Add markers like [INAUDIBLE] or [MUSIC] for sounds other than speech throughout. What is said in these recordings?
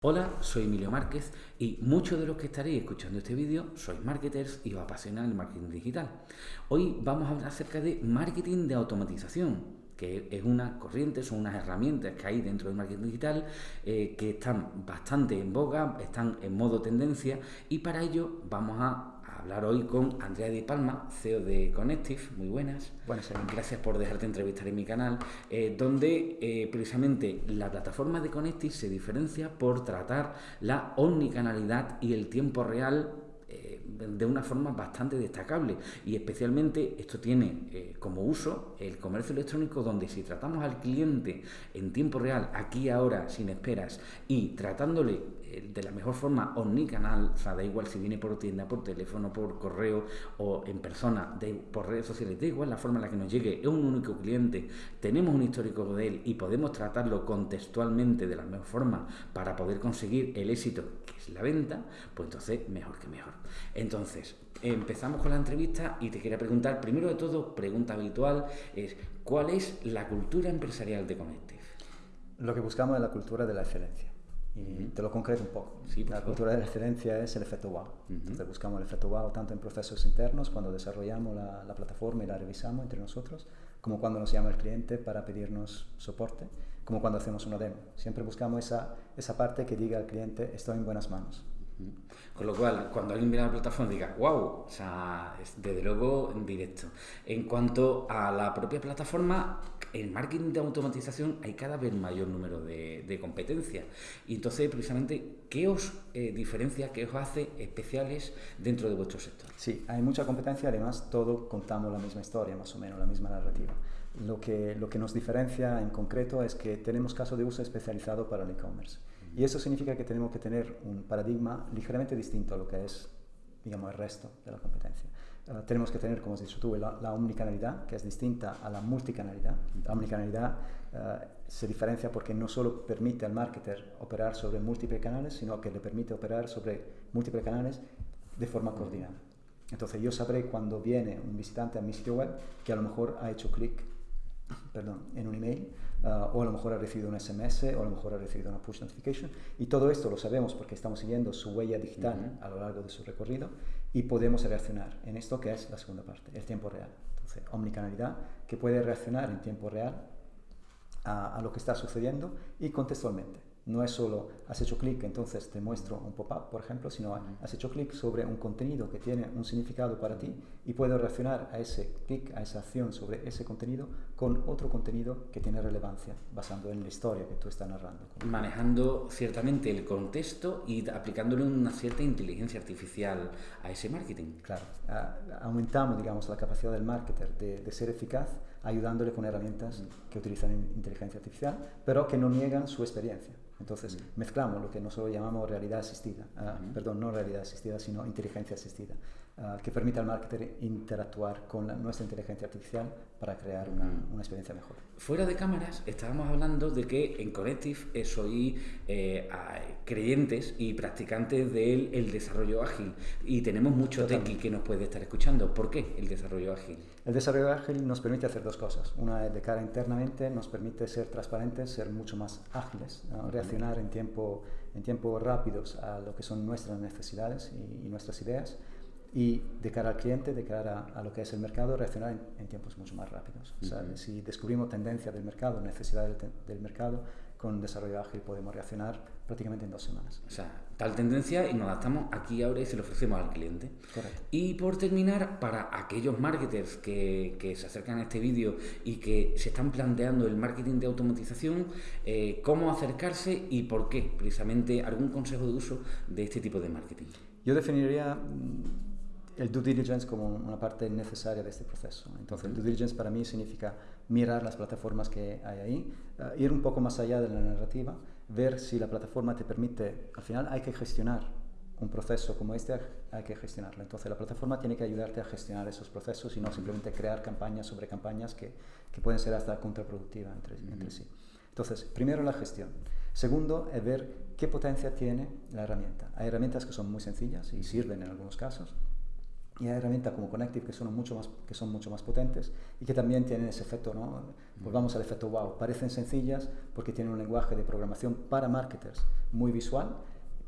Hola, soy Emilio Márquez y muchos de los que estaréis escuchando este vídeo sois marketers y os apasiona el marketing digital. Hoy vamos a hablar acerca de marketing de automatización, que es una corriente, son unas herramientas que hay dentro del marketing digital eh, que están bastante en boga, están en modo tendencia y para ello vamos a hablar hoy con Andrea Di Palma, CEO de Connective. Muy buenas. Buenas, Gracias por dejarte entrevistar en mi canal, eh, donde eh, precisamente la plataforma de Connective se diferencia por tratar la omnicanalidad y el tiempo real eh, de una forma bastante destacable y especialmente esto tiene como uso el comercio electrónico donde si tratamos al cliente en tiempo real, aquí ahora, sin esperas y tratándole de la mejor forma omnicanal, o sea, da igual si viene por tienda, por teléfono, por correo o en persona, de, por redes sociales, da igual la forma en la que nos llegue, es un único cliente, tenemos un histórico de él y podemos tratarlo contextualmente de la mejor forma para poder conseguir el éxito que es la venta, pues entonces mejor que mejor. Entonces, empezamos con la entrevista y te quería preguntar, primero de todo, pregunta habitual, es ¿cuál es la cultura empresarial de Connective? Lo que buscamos es la cultura de la excelencia. Y te lo concreto un poco. la cultura de la excelencia es el efecto wow. Entonces buscamos el efecto wow tanto en procesos internos, cuando desarrollamos la, la, plataforma y la revisamos entre nosotros, como cuando nos llama el cliente para pedirnos soporte, como cuando hacemos una demo. Siempre buscamos esa, esa parte que diga al cliente, estoy en buenas manos. Con lo cual, cuando alguien mira la plataforma diga, wow, o sea, es desde luego en directo. En cuanto a la propia plataforma, en marketing de automatización hay cada vez mayor número de, competencias. Y entonces, precisamente, ¿qué os eh, diferencia, qué os hace especiales dentro de vuestro sector? Sí, hay mucha competencia, además todos contamos la misma historia, más o menos, la misma narrativa. Lo que, lo que nos diferencia en concreto es que tenemos caso de uso especializado para el e-commerce. Y eso significa que tenemos que tener un paradigma ligeramente distinto a lo que es, digamos, el resto de la competencia. Uh, tenemos que tener, como has dicho tú, la, la, omnicanalidad, que es distinta a la multicanalidad. La omnicanalidad uh, se diferencia porque no solo permite al marketer operar sobre múltiples canales, sino que le permite operar sobre múltiples canales de forma coordinada. Entonces yo sabré cuando viene un visitante a mi sitio web que a lo mejor ha hecho clic perdón, en un email, uh, o a lo mejor ha recibido un SMS, o a lo mejor ha recibido una push notification. Y todo esto lo sabemos porque estamos siguiendo su huella digital a lo largo de su recorrido y podemos reaccionar en esto que es la segunda parte, el tiempo real. Entonces, omnicanalidad que puede reaccionar en tiempo real a, a lo que está sucediendo y contextualmente. No es solo has hecho clic, entonces te muestro un pop-up, por ejemplo, sino has hecho clic sobre un contenido que tiene un significado para ti y puedo reaccionar a ese clic, a esa acción sobre ese contenido con otro contenido que tiene relevancia, basando en la historia que tú estás narrando. Manejando ciertamente el contexto y aplicándole una cierta inteligencia artificial a ese marketing. Claro, aumentamos, digamos, la capacidad del marketer de, de ser eficaz ayudándole con herramientas que utilizan inteligencia artificial, pero que no niegan su experiencia. Entonces, mezclamos lo que nosotros llamamos realidad asistida, ah, perdón, no realidad asistida, sino inteligencia asistida, ah, que permite al marketer interactuar con nuestra inteligencia artificial para crear una, una, experiencia mejor. Fuera de cámaras, estábamos hablando de que en Connective soy eh, creyentes y practicantes del el desarrollo ágil y tenemos mucho tequi que nos puede estar escuchando. ¿Por qué el desarrollo ágil? El desarrollo ágil nos permite hacer dos cosas. Una es de cara internamente, nos permite ser transparentes, ser mucho más ágiles, reaccionar en tiempo, en tiempo rápidos a lo que son nuestras necesidades y, y nuestras ideas y de cara al cliente, de cara a, lo que es el mercado, reaccionar en, tiempos mucho más rápidos. O sea, si descubrimos tendencia del mercado, necesidad del, del, mercado, con desarrollo ágil podemos reaccionar prácticamente en dos semanas. O sea, tal tendencia y nos adaptamos aquí ahora y se lo ofrecemos al cliente. Correcto. Y por terminar, para aquellos marketers que, que se acercan a este vídeo y que se están planteando el marketing de automatización, eh, ¿cómo acercarse y por qué? Precisamente algún consejo de uso de este tipo de marketing. Yo definiría el due diligence como una parte necesaria de este proceso. Entonces, el due diligence para mí significa mirar las plataformas que hay ahí, uh, ir un poco más allá de la narrativa, ver si la plataforma te permite, al final hay que gestionar un proceso como este, hay que gestionarlo. Entonces, la plataforma tiene que ayudarte a gestionar esos procesos y no simplemente crear campañas sobre campañas que, que pueden ser hasta contraproductivas entre, uh -huh. entre sí. Entonces, primero la gestión. Segundo, es ver qué potencia tiene la herramienta. Hay herramientas que son muy sencillas y sirven en algunos casos, y hay herramientas como Connective que son mucho más, que son mucho más potentes y que también tienen ese efecto, ¿no? Volvamos al efecto wow. Parecen sencillas porque tienen un lenguaje de programación para marketers muy visual,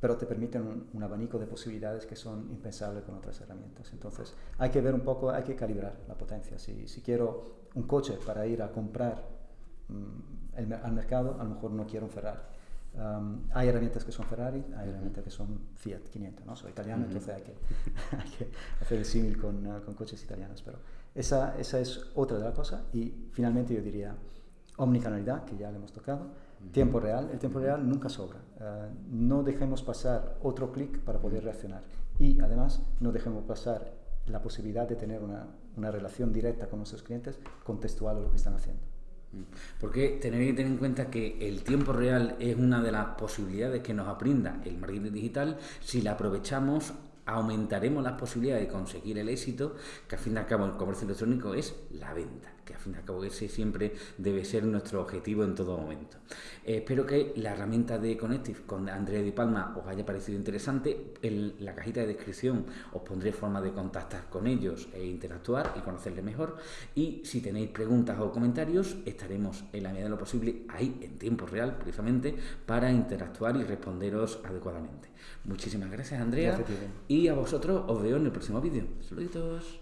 pero te permiten un, abanico de posibilidades que son impensables con otras herramientas. Entonces, hay que ver un poco, hay que calibrar la potencia. Si, si quiero un coche para ir a comprar mm, al mercado, a lo mejor no quiero un Ferrari hay herramientas que son Ferrari, hay herramientas que son Fiat 500, ¿no? Soy italiano, entonces hay que, [LAUGHS] hay que, hacer el símil con, uh, con, coches italianos, pero esa, esa, es otra de las cosas. Y finalmente yo diría omnicanalidad, que ya le hemos tocado, tiempo real. El tiempo real nunca sobra. Uh, no dejemos pasar otro clic para poder reaccionar. Y además no dejemos pasar la posibilidad de tener una, una relación directa con nuestros clientes contextual a lo que están haciendo. Porque tenéis que tener en cuenta que el tiempo real es una de las posibilidades que nos brinda el marketing digital. Si la aprovechamos aumentaremos las posibilidades de conseguir el éxito, que al fin y al cabo el comercio electrónico es la venta, que al fin y al cabo ese siempre debe ser nuestro objetivo en todo momento. Eh, espero que la herramienta de Connective con Andrea Di Palma os haya parecido interesante. En la cajita de descripción os pondré forma de contactar con ellos e interactuar y conocerles mejor. Y si tenéis preguntas o comentarios, estaremos en la medida de lo posible ahí en tiempo real, precisamente, para interactuar y responderos adecuadamente. Muchísimas gracias, Andrea. Y a vosotros os veo en el próximo vídeo. Saluditos.